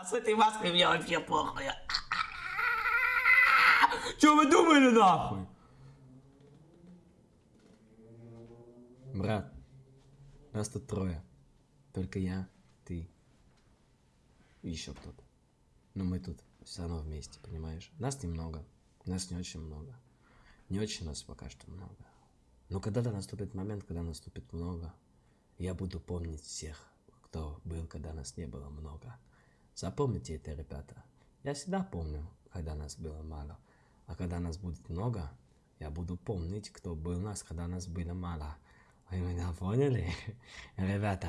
А с этой маской мне вообще похуй. Че вы думали нахуй? Брат, нас тут трое. Только я, ты и еще кто-то. Но мы тут все равно вместе, понимаешь? Нас немного, нас не очень много. Не очень нас пока что много. Но когда-то наступит момент, когда наступит много, я буду помнить всех, кто был, когда нас не было много. Запомните это, ребята. Я всегда помню, когда нас было мало. А когда нас будет много, я буду помнить, кто был нас, когда нас было мало. Вы меня поняли? Ребята,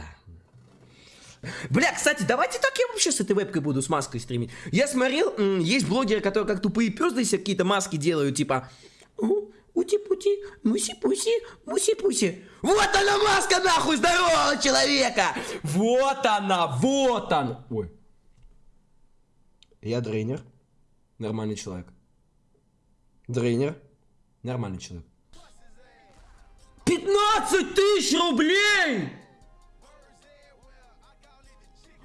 Бля, кстати, давайте так я вообще с этой вебкой буду с маской стримить. Я смотрел, есть блогеры, которые как тупые пёзды себе какие-то маски делают, типа... Ути-пути, муси-пуси, муси-пуси. Вот она маска нахуй здорового человека! Вот она, вот он! Ой. Я дрейнер, нормальный человек. Дрейнер, нормальный человек. 15 тысяч рублей!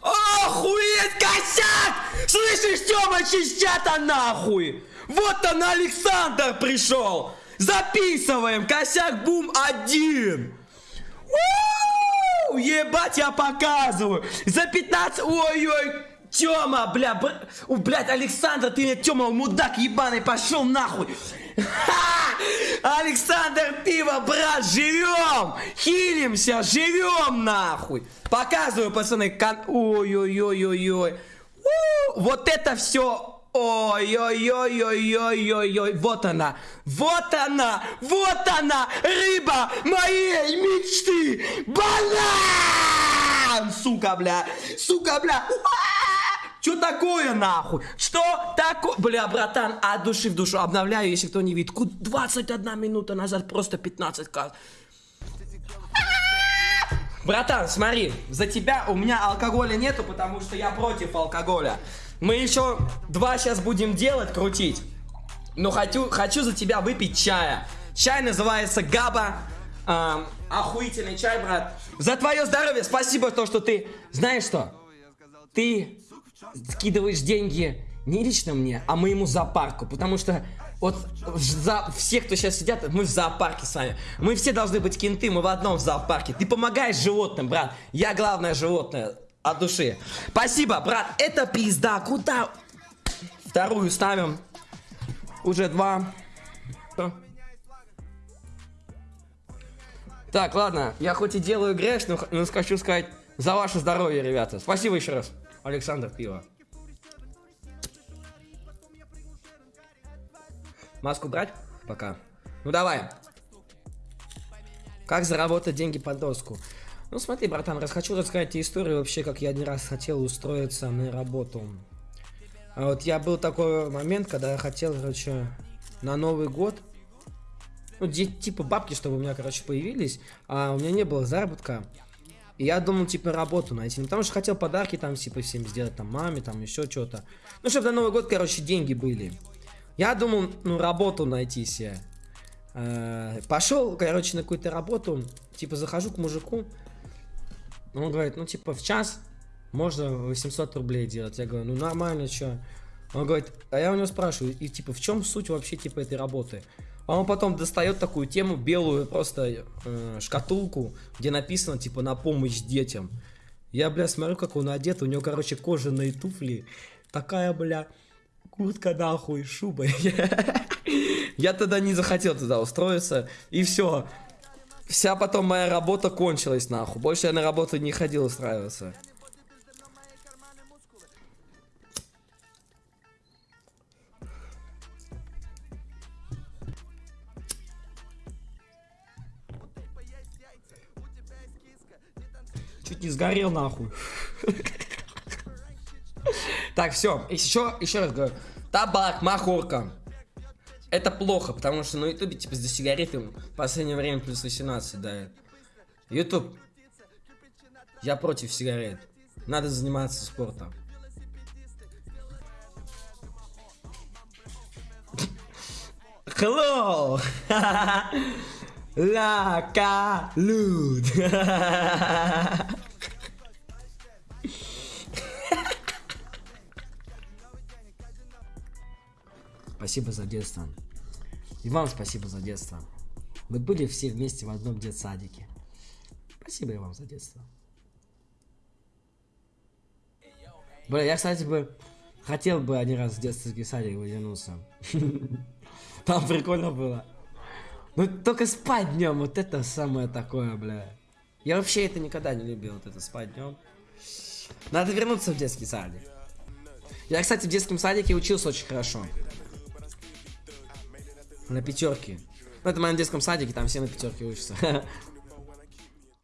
Охуеть, косяк! Слышишь, Тёма, чищата нахуй! Вот он, Александр пришел! Записываем! Косяк бум один! Ебать, я показываю! За 15... Ой-ой! Тёма, бля, бр... О, блядь, Александр, ты мне, Тёма, мудак ебаный, пошел нахуй! Александр Пиво, брат, живем! Хилимся, живем нахуй! Показываю, пацаны, кон... Ой-ой-ой-ой-ой! Вот это все Ой-ой-ой-ой-ой-ой-ой, вот она, вот она, вот она, рыба моей мечты, банан, сука, бля, сука, бля, что такое нахуй? Что такое? Бля, братан, от души в душу обновляю, если кто не видит. 21 минута назад просто 15 к. Братан, смотри, за тебя у меня алкоголя нету, потому что я против алкоголя. Мы еще два сейчас будем делать, крутить. Но хочу, хочу за тебя выпить чая. Чай называется Габа. Эм, охуительный чай, брат. За твое здоровье, спасибо то, что ты... Знаешь что? Ты скидываешь деньги не лично мне, а моему зоопарку. Потому что вот за все, кто сейчас сидят, мы в зоопарке с вами. Мы все должны быть кенты, мы в одном зоопарке. Ты помогаешь животным, брат. Я главное животное от души. Спасибо, брат. Это пизда. Куда? Вторую ставим. Уже два. Так, ладно. Я хоть и делаю но, но хочу сказать за ваше здоровье, ребята. Спасибо еще раз. Александр Пиво. Маску брать? Пока. Ну давай. Как заработать деньги под доску? Ну смотри, братан, раз хочу рассказать тебе историю вообще, как я один раз хотел устроиться на работу. А вот я был такой момент, когда я хотел, короче, на Новый год, ну, типа бабки, чтобы у меня, короче, появились, а у меня не было заработка. И я думал, типа, работу найти. Ну, потому что хотел подарки там, типа, всем сделать, там, маме, там, еще что-то. Ну, чтобы на Новый год, короче, деньги были. Я думал, ну, работу найти себе. Э, пошел, короче, на какую-то работу, типа, захожу к мужику, он говорит, ну типа в час можно 800 рублей делать. Я говорю, ну нормально, что? Он говорит, а я у него спрашиваю, и типа в чем суть вообще типа этой работы? А он потом достает такую тему, белую просто э, шкатулку, где написано типа на помощь детям. Я, бля, смотрю, как он одет, у него, короче, кожаные туфли. Такая, бля, куртка нахуй, шуба. Я тогда не захотел туда устроиться, и все. Вся потом моя работа кончилась нахуй. Больше я на работу не ходил устраиваться. Чуть не сгорел нахуй. Так, все. Еще, еще раз говорю. Табак, махорка. Это плохо, потому что на ютубе, типа, за сигареты в последнее время плюс 18 дает. Ютуб, я против сигарет. Надо заниматься спортом. Hello! La Спасибо за детство. И вам спасибо за детство. Мы были все вместе в одном детсадике. Спасибо и вам за детство. Бля, я, кстати, бы хотел бы один раз в детский садик вернуться. Там прикольно было. Ну, только спать днем, вот это самое такое, бля. Я вообще это никогда не любил, вот это спать днем. Надо вернуться в детский садик. Я, кстати, в детском садике учился очень хорошо. На пятерке. Ну, это в моем детском садике, там все на пятерке учатся.